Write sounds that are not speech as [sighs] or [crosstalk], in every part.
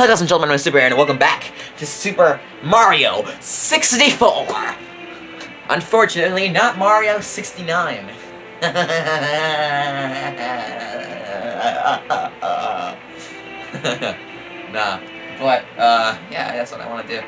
ladies and gentlemen, I'm Super Aaron, and welcome back to Super Mario 64! Unfortunately, not Mario 69. [laughs] nah, but, uh, yeah, that's what I want to do.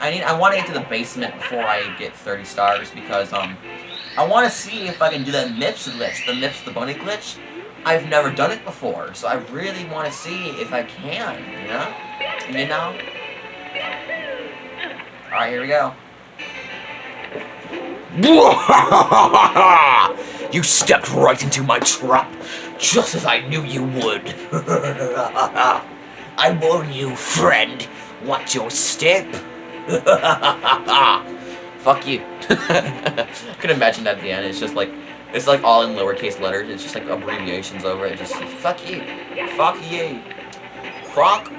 I need, I want to get to the basement before I get 30 stars, because, um, I want to see if I can do that MIPS glitch, the MIPS the bunny glitch. I've never done it before, so I really want to see if I can, you know? You know? Alright, here we go. [laughs] you stepped right into my trap, just as I knew you would. [laughs] I warn you, friend. Watch your step. [laughs] Fuck you. I can imagine that at the end. It's just like, it's like all in lowercase letters. It's just like abbreviations over it. Just fuck you. Fuck you. Fuck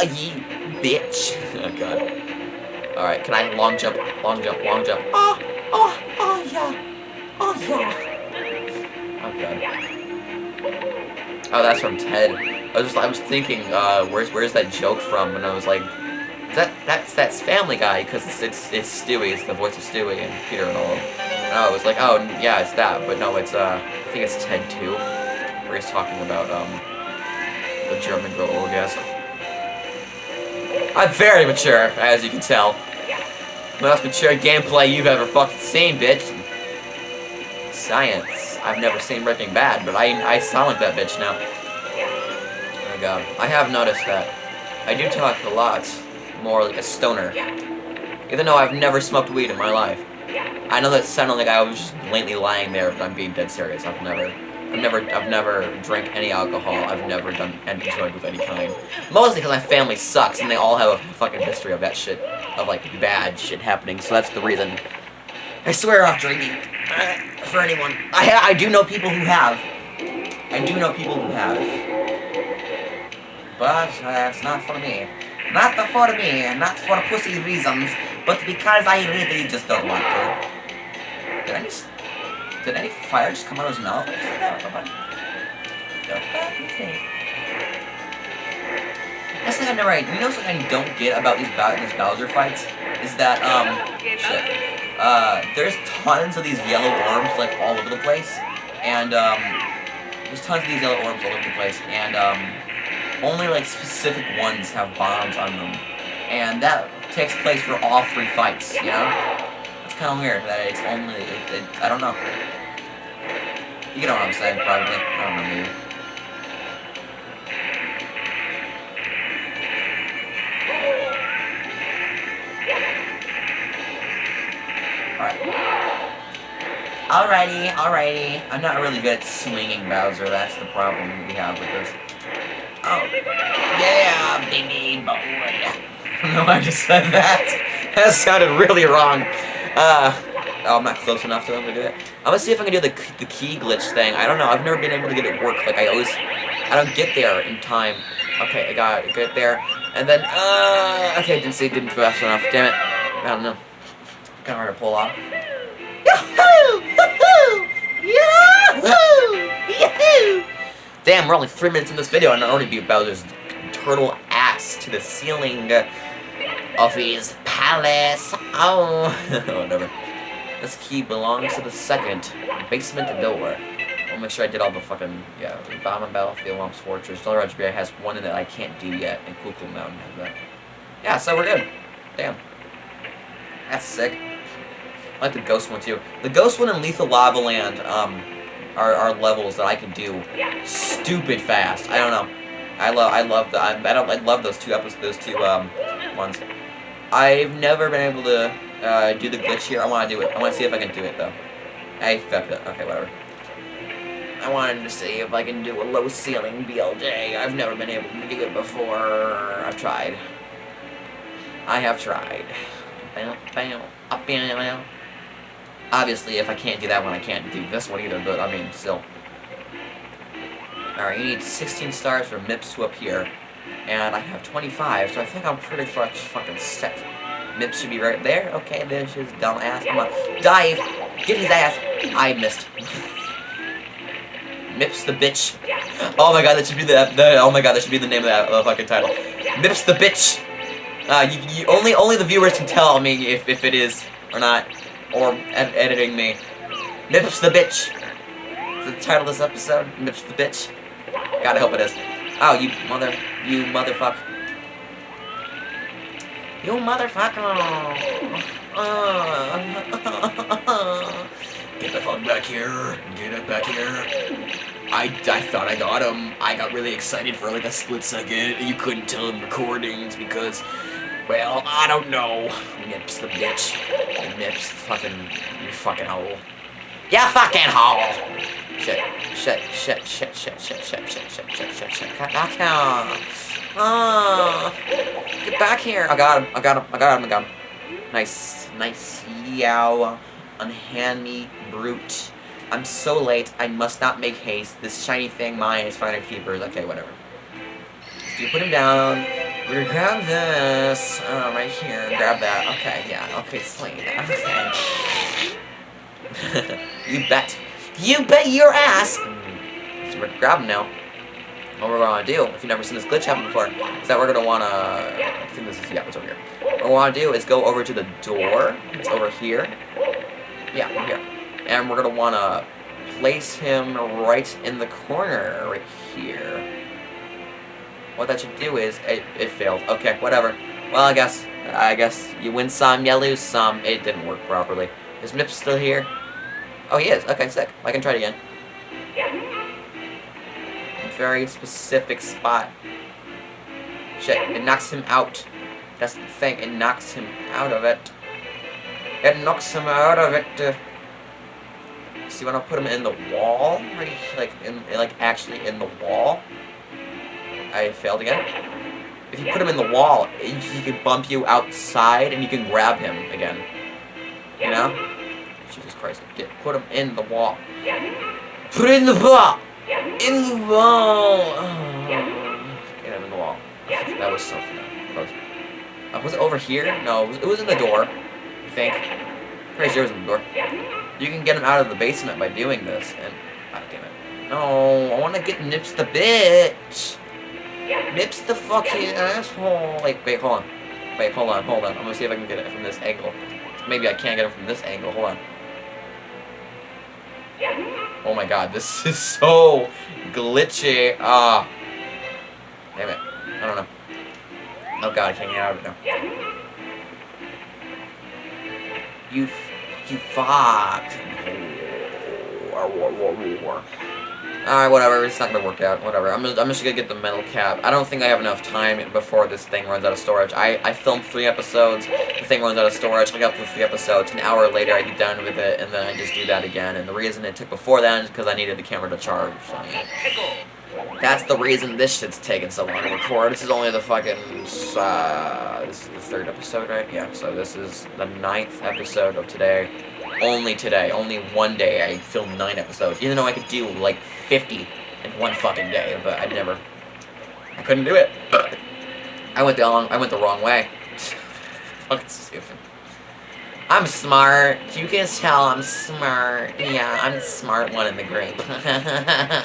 you, bitch. [laughs] oh god. Alright, can I long jump, long jump, long jump? Oh, oh, oh yeah. Oh yeah. Oh god. Oh, that's from Ted. I was just, I was thinking, uh, where's, where's that joke from? And I was like, that, that's, that's Family Guy, because it's, it's, it's Stewie, it's the voice of Stewie and Peter and all. And I was like, oh, yeah, it's that, but no, it's, uh, I think it's Ted 2, where he's talking about, um, the German girl orgasm. I'm very mature, as you can tell. Most mature gameplay you've ever fucking seen, bitch. Science. I've never seen Breaking Bad, but I, I sound like that bitch now. Oh my god. I have noticed that. I do talk a lot more like a stoner. Even though I've never smoked weed in my life. I know that sounded like I was just blatantly lying there, but I'm being dead serious. I've never, I've never, I've never drank any alcohol. I've never done any drug of any kind. Mostly because my family sucks, and they all have a fucking history of that shit, of like bad shit happening. So that's the reason. I swear off drinking. Uh, for anyone, I I do know people who have. I do know people who have. But uh, that's not for me. Not for me, not for pussy reasons, but because I really just don't want to. Did any, did any fire just come out of his mouth? That's something I never, you know something I don't get about these, these Bowser fights? Is that, um, shit. Uh, there's tons of these yellow orbs, like, all over the place. And, um, there's tons of these yellow orbs all over the place. And, um, only like specific ones have bombs on them. And that takes place for all three fights, you know? It's kind of weird that it's only, it, it, I don't know. You know what I'm saying, probably. I don't know, maybe. Alrighty, alrighty. I'm not really good at swinging Bowser, that's the problem we have with this. Oh. Yeah, baby boy. [laughs] no, I just said that. [laughs] That sounded really wrong. Uh, oh, I'm not close enough to them to do it. I'm gonna see if I can do the, the key glitch thing. I don't know. I've never been able to get it work. Like, I always... I don't get there in time. Okay, I got it. Get there. And then, uh... Okay, I didn't see it. Didn't fast enough. Damn it. I don't know. Kind of hard to pull off. Damn, we're only three minutes in this video and I already beat Bowser's turtle ass to the ceiling of his palace. Oh, [laughs] whatever. This key belongs to the second basement door. I'll make sure I did all the fucking, yeah, Bob-omb Battlefield, Whomp's Fortress. Dollar Bear has one that I can't do yet, and Cool Mountain has that. Yeah, so we're good. Damn. That's sick. I like the Ghost one, too. The Ghost one and Lethal Lava Land, um, are, are levels that I can do stupid fast. I don't know. I love I love the I, I don't I love those two episodes those two um ones. I've never been able to uh, do the glitch here. I want to do it. I want to see if I can do it though. I fucked it. Okay, whatever. I wanted to see if I can do a low ceiling BLJ. I've never been able to do it before. I've tried. I have tried. Up. Obviously, if I can't do that one, I can't do this one either, but I mean, still. Alright, you need 16 stars for MIPS to appear, and I have 25, so I think I'm pretty much fucking set. MIPS should be right there. Okay, there's his dumb ass. I'm gonna dive, get his ass. I missed. Mips the bitch. Oh my god, that should be the, the oh my god, that should be the name of that uh, fucking title. Mips the bitch. Uh, you, you, only only the viewers can tell me if if it is or not, or ed editing me. Mips the bitch. The title of this episode, Mips the bitch. Gotta hope it is. Oh, you mother, you motherfucker. You [laughs] motherfucker. Get the fuck back here. Get it back here. I, I thought I got him. I got really excited for like a split second. You couldn't tell in recordings because, well, I don't know. Nips the bitch. Nips the fucking, you fucking hole. Yeah, fucking hole. Shit, shit, shit, shit, shit, shit, shit, shit, shit, shit, shit, shit. Get back here. Oh, get back here. I got him. I got him. I got him. I got him. Nice, nice. Yow. Unhand me, brute. I'm so late. I must not make haste. This shiny thing, mine, is finer keepers. Okay, whatever. So you put him down. We're gonna grab this. Uh, right here. Grab that. Okay, yeah. Okay, sling that. Okay. you bet. You bet your ass! So we're gonna grab him now. What we're gonna do, if you've never seen this glitch happen before, is that we're gonna wanna... I think this is... Yeah, it's over here. What we wanna do is go over to the door. It's over here. Yeah, here. And we're gonna wanna place him right in the corner, right here. What that should do is, it, it failed. Okay, whatever. Well, I guess, I guess you win some, you lose some. It didn't work properly. Is Mip still here? Oh, he is. Okay, sick. I can try it again. Very specific spot. Shit, it knocks him out. That's the thing, it knocks him out of it. It knocks him out of it. So you want to put him in the wall? Right, like, in, like, actually in the wall? I failed again. If you put him in the wall, he can bump you outside and you can grab him again. You know? Christ. Get, put him in the wall. Put it in the wall! In the wall! [sighs] Get him in the wall. That was so close. Uh, was it over here? No, it was, it was in the door. I think. Pretty sure it was in the door. You can get him out of the basement by doing this, and... God damn it. No, I want to get Nips the bitch! Nips the fucking asshole! Wait, wait, hold on. Wait, hold on, hold on. I'm gonna see if I can get it from this angle. Maybe I can't get it from this angle. Hold on. Oh my god, [laughs] this is so glitchy. Ah. Damn it. I don't know. Oh god, I can't get out of it now. You, you fuck. Alright, whatever, it's not gonna work out, whatever. I'm just, I'm just gonna get the metal cap. I don't think I have enough time before this thing runs out of storage. I, I filmed three episodes, the thing runs out of storage, I got through three episodes, an hour later I get done with it, and then I just do that again, and the reason it took before that is because I needed the camera to charge, so yeah. That's the reason this shit's taking so long to record. This is only the fucking, uh, this is the third episode, right? Yeah, so this is the ninth episode of today only today, only one day, I filmed nine episodes. Even though I could do like 50 in one fucking day, but I never, I couldn't do it. [clears throat] I went the wrong, I went the wrong way. [laughs] fucking stupid. I'm smart. You can tell I'm smart. Yeah, I'm smart one in the group.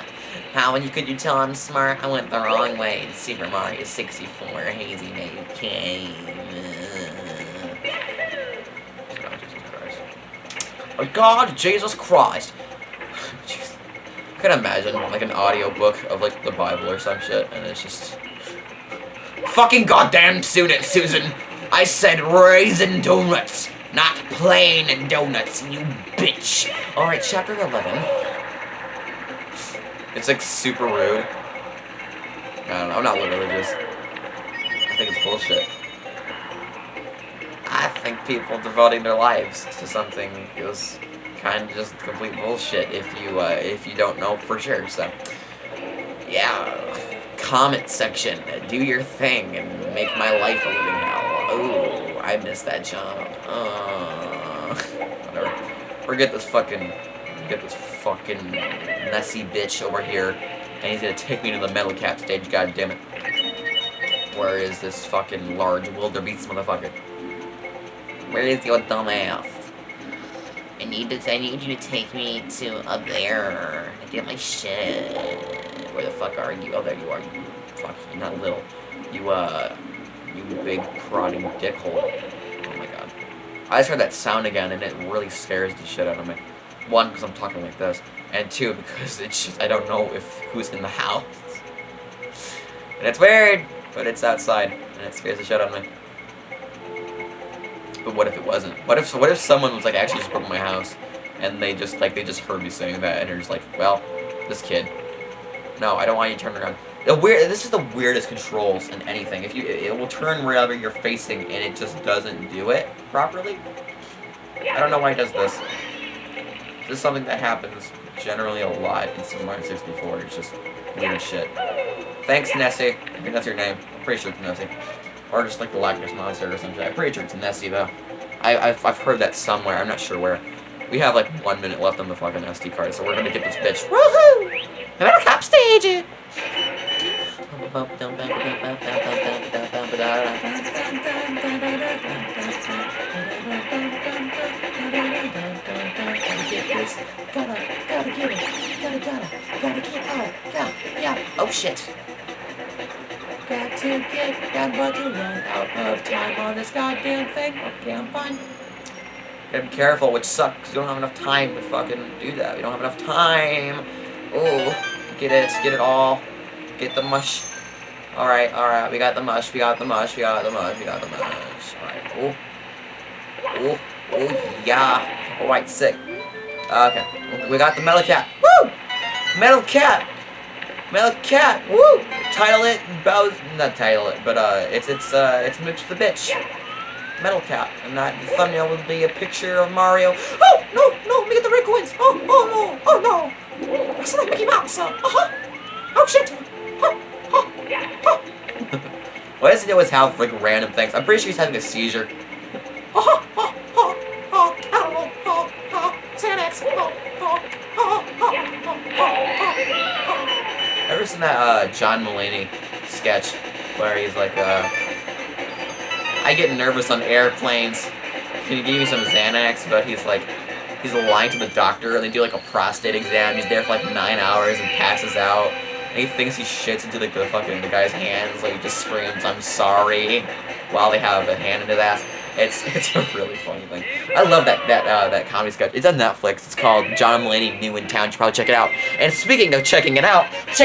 [laughs] How you could you tell I'm smart? I went the wrong way in Super Mario 64 Hazy Maze Oh God, Jesus Christ. [laughs] I can imagine, like, an audiobook of, like, the Bible or some shit, and it's just... Fucking goddamn Susan, Susan! I said raisin donuts, not plain donuts, you bitch! Alright, chapter 11. It's, like, super rude. I don't know, I'm not religious. I think it's bullshit. I think people devoting their lives to something is kind of just complete bullshit if you uh, if you don't know for sure. So, yeah, comment section, do your thing and make my life a living hell. Oh, I missed that jump. Uh, [laughs] whatever. Forget this fucking, get this fucking messy bitch over here, and he's gonna take me to the metal cap stage. God damn it. Where is this fucking large wildebeest motherfucker? Where is your dumb ass? I need to. I need you to take me to up there to get my shit. Where the fuck are you? Oh, there you are. You fuck. You're not little. You uh, you big prodding dickhole. Oh my god. I just heard that sound again, and it really scares the shit out of me. One, because I'm talking like this, and two, because it's just I don't know if who's in the house. And it's weird, but it's outside, and it scares the shit out of me. But what if it wasn't? What if what if someone was like actually just broke my house, and they just like they just heard me saying that, and they're just like, well, this kid. No, I don't want you to turn around. The weird. This is the weirdest controls in anything. If you, it will turn wherever you're facing, and it just doesn't do it properly. I don't know why it does this. This is something that happens generally a lot in Super Mario 64. It's just weird shit. Thanks, Nessie. I think that's your name. I'm pretty sure it's Nessie. Or just like the Ness Monster or something. I'm pretty sure it's Nessie, though. I, I've, I've heard that somewhere. I'm not sure where. We have like one minute left on the fucking SD card, so we're gonna get this bitch. Woohoo! Americap stage it! Gotta. Gotta, gotta get it. Gotta, gotta, gotta get out. Yeah, yeah. Oh shit. Got to get, got but to run out of time on this goddamn thing. Okay, I'm fine. Gotta be careful, which sucks, you don't have enough time to fucking do that. We don't have enough time. Oh, get it, get it all. Get the mush. Alright, alright, we got the mush, we got the mush, we got the mush, we got the mush. Alright, oh. Oh, oh, yeah. Alright, sick. Okay, we got the metal cat. Woo! Metal cat! Metal cat! Woo! Title it, Bowser, not title it, but uh, it's, it's, uh, it's Mitch the Bitch. Metal Cat, and that the thumbnail would be a picture of Mario. Oh no, no, let me get the red coins. Oh, oh no, oh no. That's like Mickey Mouse. Uh huh. Oh shit. Oh, oh, oh. Why does he always have like random things? I'm pretty sure he's having a seizure. Oh, oh, John Mulaney sketch where he's like uh I get nervous on airplanes. Can you give me some Xanax? But he's like, he's lying to the doctor, and they do like a prostate exam. He's there for like nine hours and passes out. And he thinks he shits into like the fucking the guy's hands. Like he just screams, "I'm sorry," while they have a hand in his ass. It's [laughs] it's a really funny thing. I love that that uh, that comedy sketch. It's on Netflix. It's called John Mulaney New in Town. You should probably check it out. And speaking of checking it out, check out.